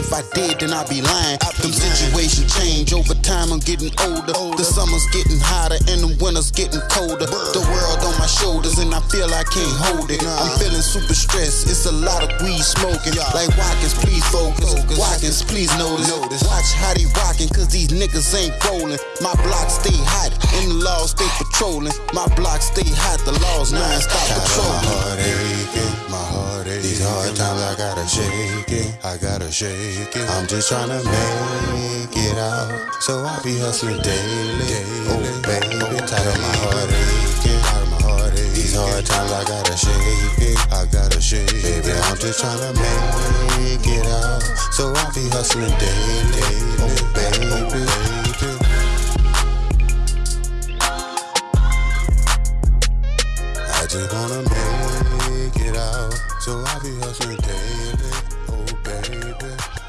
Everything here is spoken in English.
If I did, then I'd be lying. Them situations change over time. I'm getting older. The summer's getting hotter and the winter's getting colder. The world on my shoulders and I feel I can't hold it. I'm feeling super stressed. It's a lot of weed smoking. Like Watkins, please focus. Watkins, please notice. Watch how they rocking, cause these niggas ain't rolling. My block stay hot and the laws stay patrolling. My block stay hot, the laws non-stop My patrolling. heart aching, my heart aching. These hard times gotta shake it, I gotta shake it. I'm just trying to make it out, so I be hustling daily. Oh baby, tired of my heart aching, tired of my heart aching. These hard times I gotta shake it, I gotta shake it. Baby, I'm just trying to make it out, so I be hustling daily. Oh baby. I just wanna so I be hustling daily. Oh baby.